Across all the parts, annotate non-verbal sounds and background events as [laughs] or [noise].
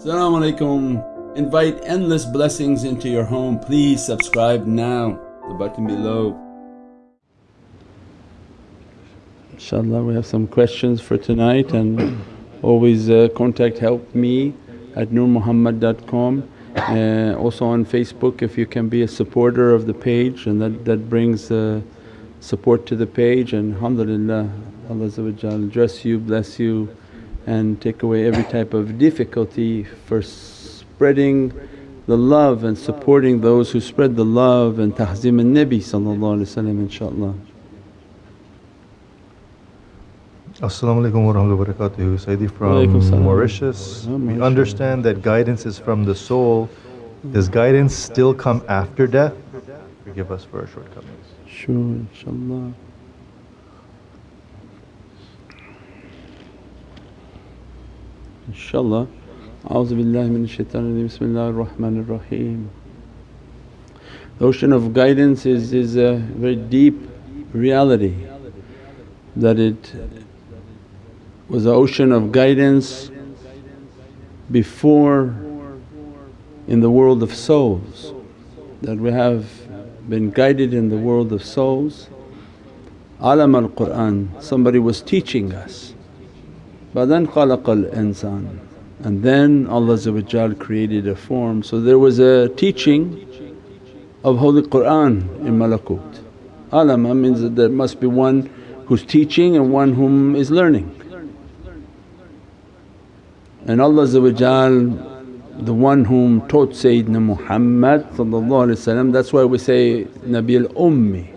Assalamu alaikum. Invite endless blessings into your home. Please subscribe now, the button below. InshaAllah we have some questions for tonight and always uh, contact help me at nurmuhammad.com. Uh, also on Facebook if you can be a supporter of the page and that, that brings uh, support to the page and alhamdulillah Allah dress you, bless you and take away every type of difficulty for spreading the love and supporting those who spread the love and tahzim al-Nabi inshaAllah. Assalamu alaikum wa rahmatullahi wa barakatuh. Sayyidi from Mauritius. We understand that guidance is from the soul. Does guidance still come after death? Forgive us for our shortcomings. Sure, inshaAllah. InshaAllah. A'udhu billahi min shaitanir Bismillahir Rahmanir Rahim. The ocean of guidance is, is a very deep reality that it was an ocean of guidance before in the world of souls that we have been guided in the world of souls. Alam al-Qur'an, somebody was teaching us but then khalaqal insan and then Allah created a form. So there was a teaching of Holy Qur'an in Malakut. Alama means that there must be one who's teaching and one whom is learning. And Allah the one whom taught Sayyidina Muhammad that's why we say Nabil Ummi,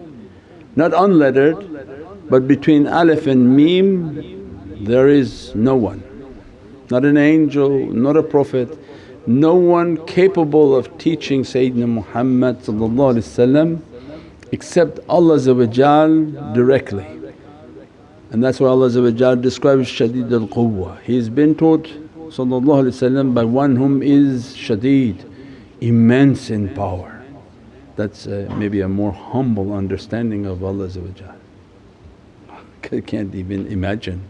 not unlettered but between alif and mim there is no one, not an angel, not a prophet, no one capable of teaching Sayyidina Muhammad except Allah directly. And that's why Allah describes Shadeed al Quwwa. He's been taught by one whom is shadeed, immense in power. That's uh, maybe a more humble understanding of Allah [laughs] I can't even imagine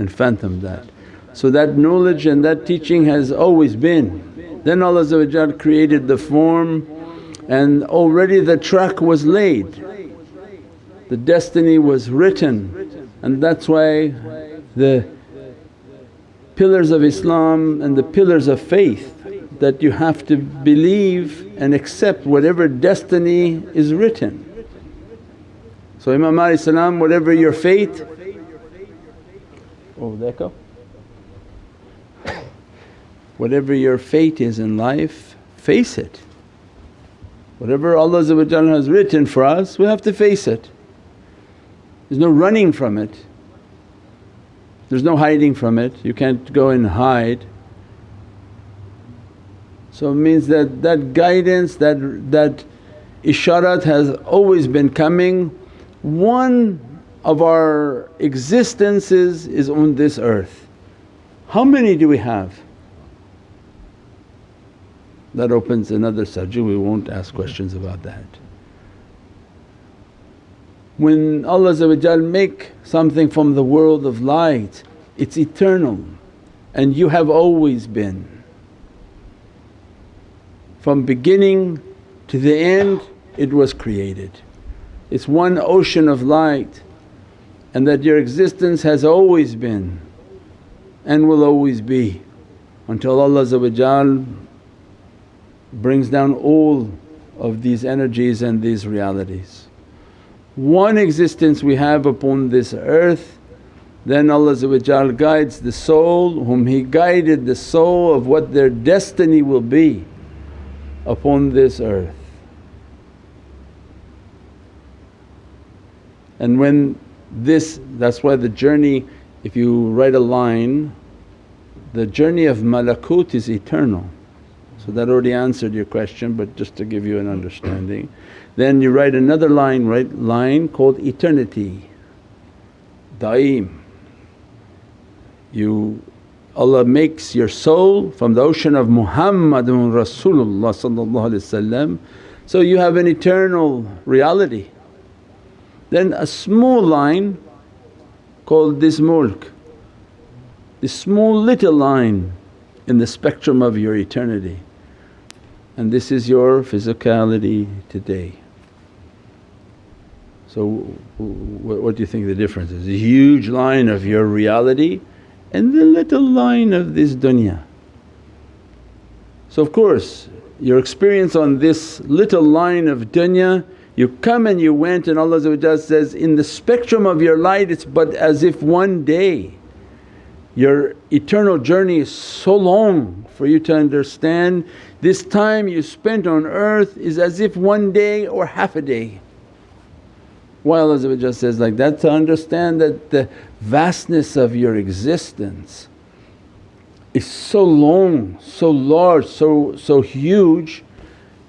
and fathom that. So that knowledge and that teaching has always been. Then Allah created the form and already the track was laid, the destiny was written and that's why the pillars of Islam and the pillars of faith that you have to believe and accept whatever destiny is written. So Imam Ali whatever your fate [coughs] Whatever your fate is in life, face it. Whatever Allah has written for us, we have to face it. There's no running from it, there's no hiding from it, you can't go and hide. So it means that that guidance, that, that isharat has always been coming. One of our existences is on this earth. How many do we have? That opens another subject, we won't ask questions about that. When Allah make something from the world of light, it's eternal and you have always been. From beginning to the end it was created. It's one ocean of light and that your existence has always been and will always be until Allah brings down all of these energies and these realities. One existence we have upon this earth then Allah guides the soul whom He guided the soul of what their destiny will be upon this earth. And when this that's why the journey if you write a line the journey of malakut is eternal. So that already answered your question but just to give you an understanding. Then you write another line right line called eternity. Daim. You allah makes your soul from the ocean of muhammadun rasulullah so you have an eternal reality then a small line called this mulk, this small little line in the spectrum of your eternity and this is your physicality today. So what do you think the difference is? A huge line of your reality and the little line of this dunya. So of course your experience on this little line of dunya you come and you went and Allah says, in the spectrum of your light it's but as if one day. Your eternal journey is so long for you to understand this time you spent on earth is as if one day or half a day. Why Allah says like that? To understand that the vastness of your existence is so long, so large, so, so huge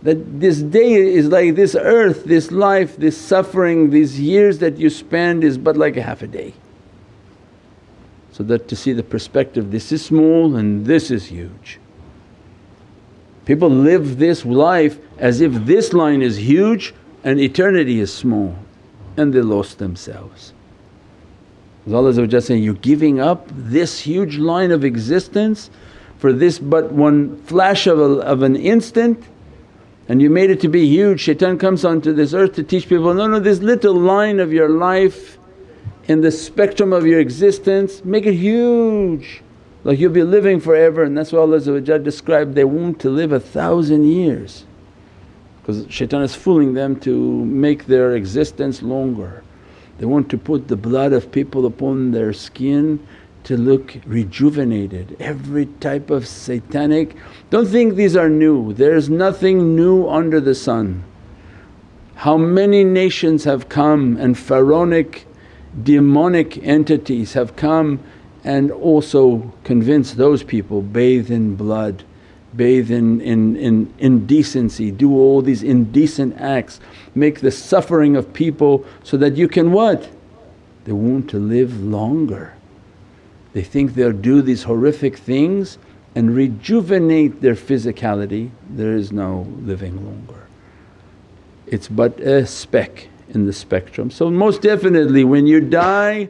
that this day is like this earth, this life, this suffering, these years that you spend is but like a half a day. So that to see the perspective this is small and this is huge. People live this life as if this line is huge and eternity is small and they lost themselves. As Allah saying, you're giving up this huge line of existence for this but one flash of, a, of an instant and you made it to be huge. Shaitan comes onto this earth to teach people, no, no this little line of your life in the spectrum of your existence make it huge like you'll be living forever and that's why Allah described they want to live a thousand years because shaitan is fooling them to make their existence longer. They want to put the blood of people upon their skin to look rejuvenated. Every type of satanic, don't think these are new, there's nothing new under the sun. How many nations have come and pharaonic demonic entities have come and also convince those people bathe in blood, bathe in, in, in indecency, do all these indecent acts, make the suffering of people so that you can what? They want to live longer. They think they'll do these horrific things and rejuvenate their physicality, there is no living longer. It's but a speck in the spectrum. So most definitely when you die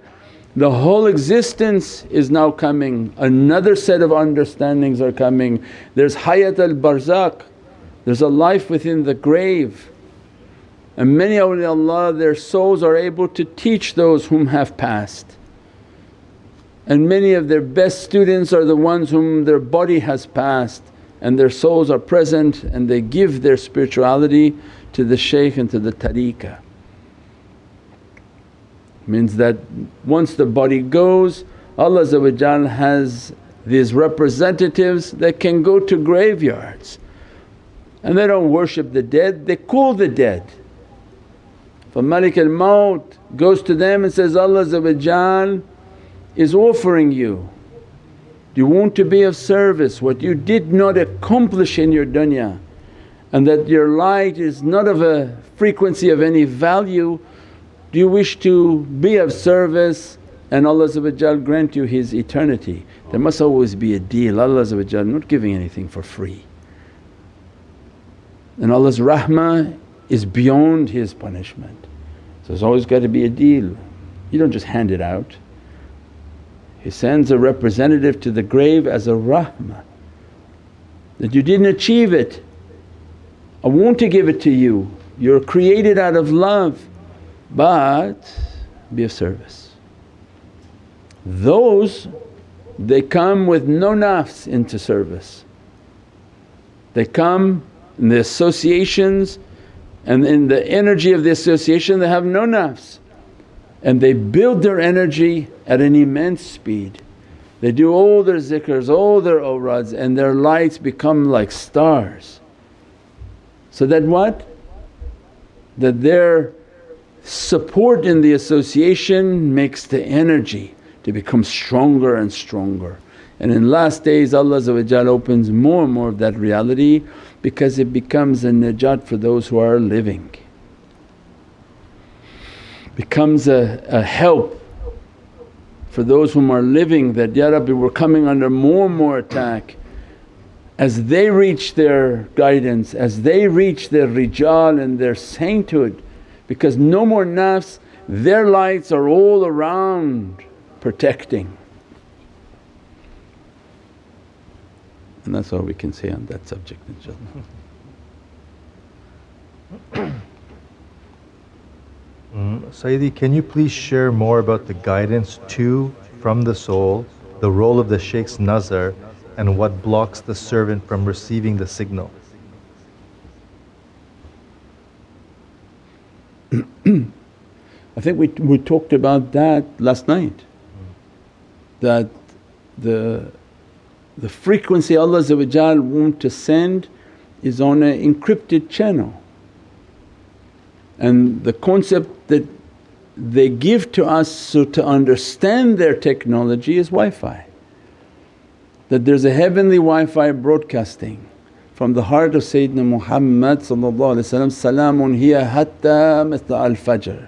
the whole existence is now coming, another set of understandings are coming. There's hayat al barzakh, there's a life within the grave. And many awliyaullah their souls are able to teach those whom have passed. And many of their best students are the ones whom their body has passed and their souls are present and they give their spirituality to the shaykh and to the tariqah. Means that once the body goes Allah has these representatives that can go to graveyards and they don't worship the dead, they call the dead. For Malik al Maut goes to them and says, Allah is offering you. Do you want to be of service what you did not accomplish in your dunya and that your light is not of a frequency of any value do you wish to be of service and Allah grant you His eternity? There must always be a deal, Allah not giving anything for free. And Allah's rahmah is beyond His punishment. So there's always got to be a deal, you don't just hand it out. He sends a representative to the grave as a rahmah that you didn't achieve it, I want to give it to you, you're created out of love but be of service. Those they come with no nafs into service. They come in the associations and in the energy of the association they have no nafs and they build their energy at an immense speed. They do all their zikrs, all their awrads and their lights become like stars. So that what? That their support in the association makes the energy to become stronger and stronger. And in last days Allah opens more and more of that reality because it becomes a najat for those who are living. Becomes a, a help for those whom are living that, Ya Rabbi we're coming under more and more attack. As they reach their guidance, as they reach their rijal and their sainthood because no more nafs, their lights are all around protecting. And that's all we can say on that subject inshaAllah. [coughs] Mm, Sayyidi, can you please share more about the guidance to, from the soul, the role of the Shaykh's nazar, and what blocks the servant from receiving the signal? [clears throat] I think we, we talked about that last night that the, the frequency Allah want to send is on an encrypted channel. And the concept that they give to us so to understand their technology is Wi-Fi. That there's a heavenly Wi-Fi broadcasting from the heart of Sayyidina Muhammad Salaamun hiya hatta matla al-fajr.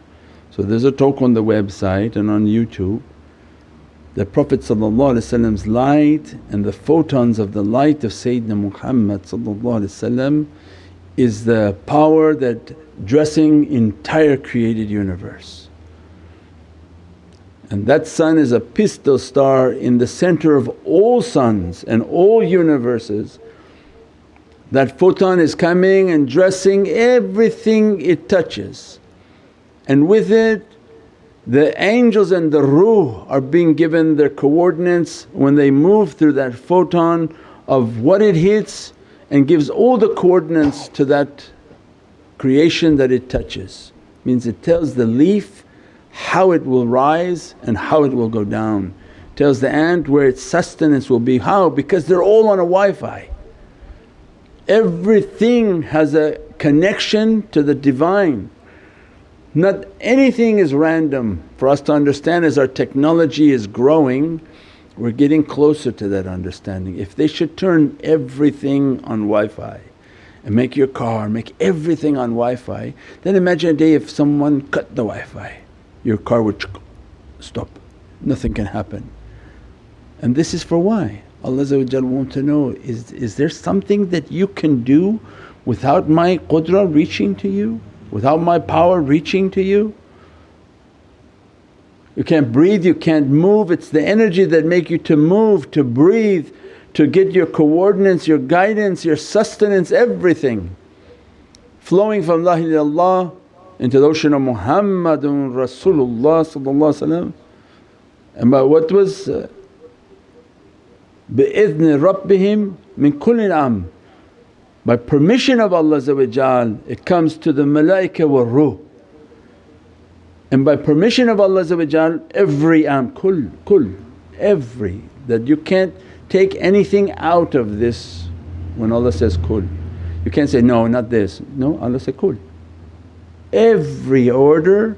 So there's a talk on the website and on YouTube the Prophet's light and the photons of the light of Sayyidina Muhammad is the power that dressing entire created universe. And that sun is a pistol star in the center of all suns and all universes. That photon is coming and dressing everything it touches and with it the angels and the ruh are being given their coordinates when they move through that photon of what it hits and gives all the coordinates to that creation that it touches. Means it tells the leaf how it will rise and how it will go down. Tells the ant where its sustenance will be, how? Because they're all on a Wi-Fi. Everything has a connection to the Divine not anything is random for us to understand as our technology is growing we're getting closer to that understanding. If they should turn everything on Wi-Fi and make your car, make everything on Wi-Fi then imagine a day if someone cut the Wi-Fi your car would stop, nothing can happen. And this is for why? Allah want to know, is, is there something that you can do without my qudra reaching to you? without my power reaching to you? You can't breathe, you can't move, it's the energy that make you to move, to breathe, to get your coordinates, your guidance, your sustenance, everything flowing from La ilaha into the ocean of Muhammadun Rasulullah And by what was uh, bi'idhni rabbihim min kulli amr by permission of Allah it comes to the malaika wa ruh. And by permission of Allah every am, kul, kul, every that you can't take anything out of this when Allah says kul. You can't say, no not this, no Allah said kul. Every order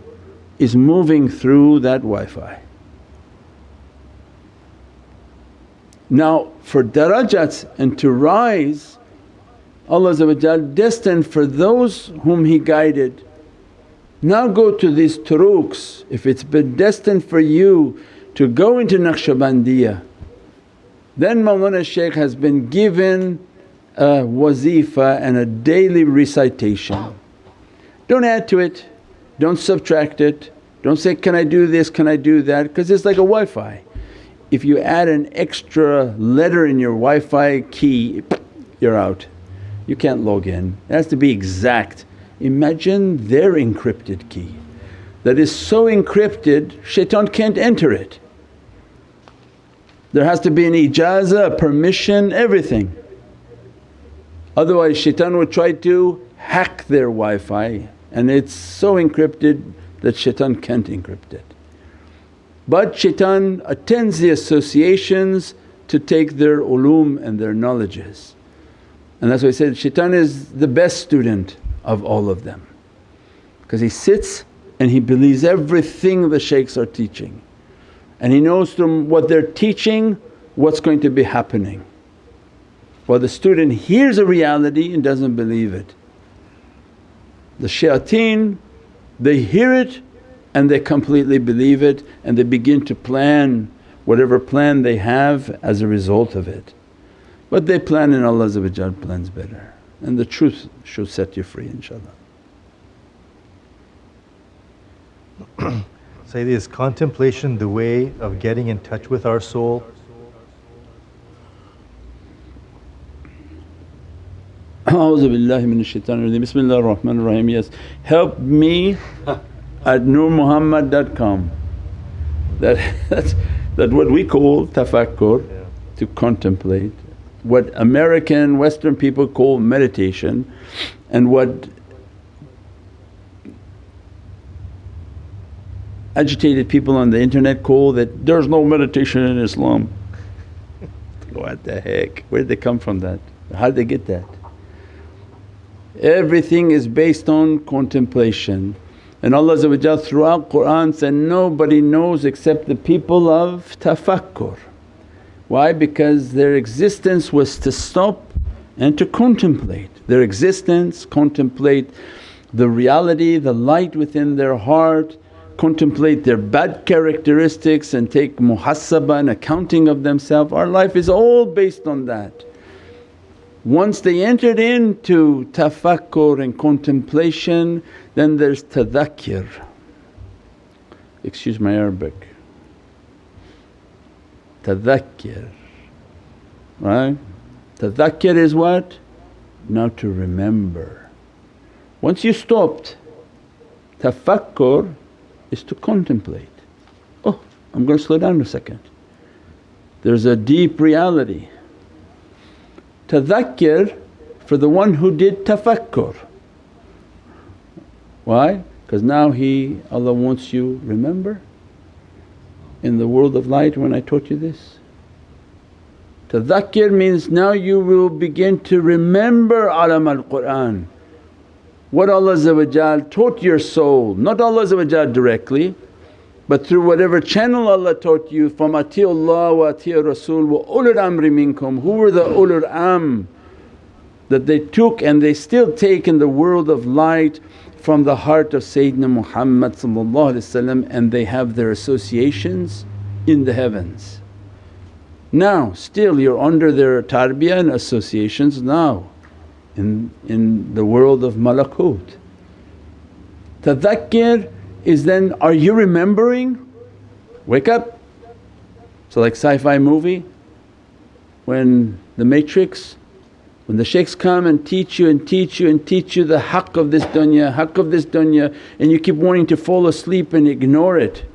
is moving through that Wi-Fi. Now for darajats and to rise Allah destined for those whom He guided. Now go to these turuqs, if it's been destined for you to go into Naqshbandiyah then Mawlana Shaykh has been given a wazifa and a daily recitation. Don't add to it, don't subtract it, don't say, can I do this, can I do that because it's like a Wi-Fi. If you add an extra letter in your Wi-Fi key, you're out you can't log in. It has to be exact. Imagine their encrypted key that is so encrypted shaitan can't enter it. There has to be an ijazah, permission, everything. Otherwise shaitan would try to hack their Wi-Fi and it's so encrypted that shaitan can't encrypt it. But shaitan attends the associations to take their ulum and their knowledges. And that's why he said, shaitan is the best student of all of them because he sits and he believes everything the shaykhs are teaching and he knows from what they're teaching what's going to be happening. While the student hears a reality and doesn't believe it. The shayateen they hear it and they completely believe it and they begin to plan whatever plan they have as a result of it. But they plan and Allah plans better and the truth should set you free inshaAllah. [clears throat] Sayyidi, is contemplation the way of getting in touch with our soul? A'udhu billahi minash shaitanir rajeem. Bismillahir Rahmanir Rahim. Yes, help me [laughs] at nurmuhammad.com. That, [laughs] that's that what we call tafakkur, yeah. to contemplate. What American Western people call meditation and what agitated people on the internet call that there's no meditation in Islam. [laughs] what the heck? Where did they come from that? How did they get that? Everything is based on contemplation. And Allah throughout Qur'an said, nobody knows except the people of tafakkur. Why? Because their existence was to stop and to contemplate. Their existence, contemplate the reality, the light within their heart, contemplate their bad characteristics and take muhasabah and accounting of themselves. Our life is all based on that. Once they entered into tafakkur and contemplation then there's tadhakkir, excuse my Arabic, tadhakkir, right? Tadhakkir is what? Now to remember. Once you stopped, tafakkur is to contemplate. Oh, I'm going to slow down a second. There's a deep reality. Tadhakkir for the one who did tafakkur. Why? Because now He, Allah wants you, remember in the world of light when I taught you this? Tadhakkir means now you will begin to remember alam al-Qur'an what Allah taught your soul, not Allah directly but through whatever channel Allah taught you from atiullah wa ati rasul wa ulul amri minkum. Who were the ulul amr that they took and they still take in the world of light from the heart of Sayyidina Muhammad and they have their associations in the heavens. Now still you're under their tarbiyah and associations now in, in the world of malakut. Tadhakkir is then, are you remembering? Wake up. So like sci-fi movie when the matrix, when the shaykhs come and teach you and teach you and teach you the haqq of this dunya, haqq of this dunya and you keep wanting to fall asleep and ignore it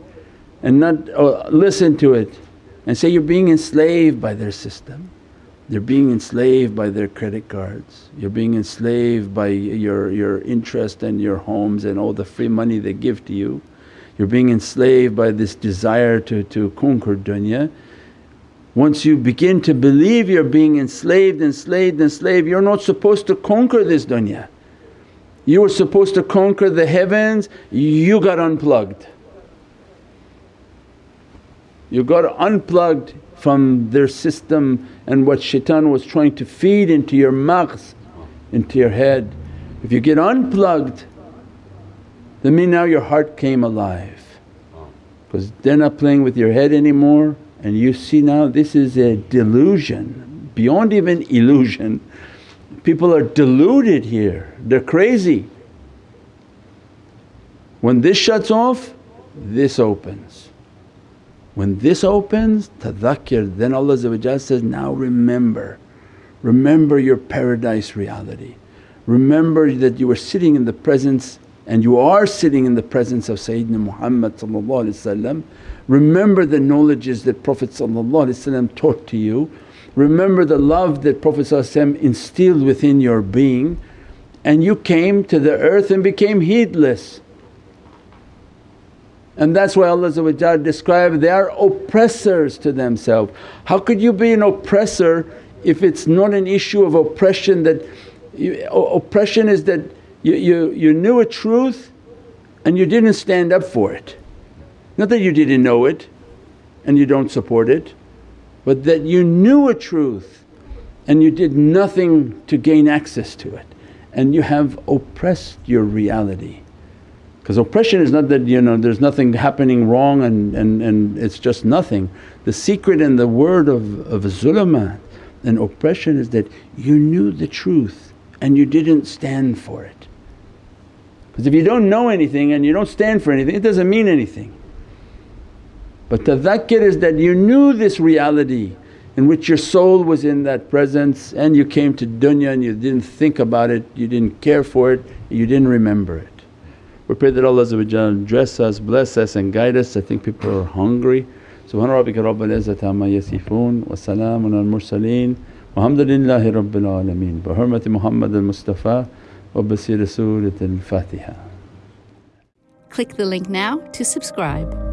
and not listen to it and say you're being enslaved by their system. They're being enslaved by their credit cards, you're being enslaved by your, your interest and your homes and all the free money they give to you. You're being enslaved by this desire to, to conquer dunya. Once you begin to believe you're being enslaved, enslaved, enslaved, you're not supposed to conquer this dunya. You were supposed to conquer the heavens, you got unplugged. You got unplugged from their system and what shaitan was trying to feed into your maghz, into your head. If you get unplugged then mean now your heart came alive because they're not playing with your head anymore and you see now this is a delusion beyond even illusion. People are deluded here, they're crazy. When this shuts off, this opens. When this opens, tadhakkir, then Allah says, now remember, remember your paradise reality. Remember that you were sitting in the presence and you are sitting in the presence of Sayyidina Muhammad Remember the knowledges that Prophet taught to you. Remember the love that Prophet instilled within your being and you came to the earth and became heedless. And that's why Allah described they are oppressors to themselves. How could you be an oppressor if it's not an issue of oppression that oppression is that you, you, you knew a truth and you didn't stand up for it. Not that you didn't know it and you don't support it but that you knew a truth and you did nothing to gain access to it and you have oppressed your reality. Because oppression is not that you know there's nothing happening wrong and, and, and it's just nothing. The secret and the word of, of zulumat and oppression is that you knew the truth and you didn't stand for it. Because if you don't know anything and you don't stand for anything it doesn't mean anything. But tadhakkir is that you knew this reality in which your soul was in that presence and you came to dunya and you didn't think about it, you didn't care for it, you didn't remember it. We pray that Allah dress us, bless us and guide us. I think people are hungry. Subhana rabbika rabbil izzati amma yasifoon wa salaamun al mursaleen walhamdulillahi rabbil alameen. Bi hurmati Muhammad al Mustafa Surat al Fatiha. Click the link now to subscribe.